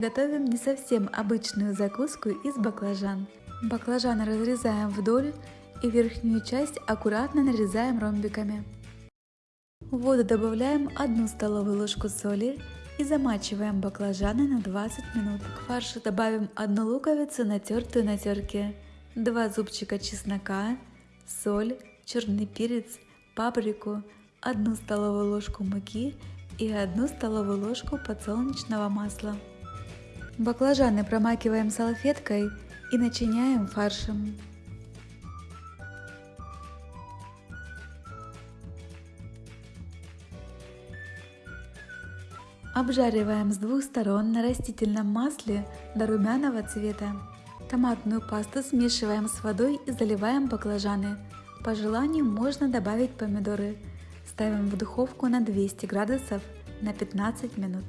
Готовим не совсем обычную закуску из баклажан. Баклажаны разрезаем вдоль и верхнюю часть аккуратно нарезаем ромбиками. В воду добавляем 1 столовую ложку соли и замачиваем баклажаны на 20 минут. К фаршу добавим 1 луковицу, натертую на терке, 2 зубчика чеснока, соль, черный перец, паприку, 1 столовую ложку муки и 1 столовую ложку подсолнечного масла. Баклажаны промакиваем салфеткой и начиняем фаршем. Обжариваем с двух сторон на растительном масле до румяного цвета. Томатную пасту смешиваем с водой и заливаем баклажаны. По желанию можно добавить помидоры. Ставим в духовку на 200 градусов на 15 минут.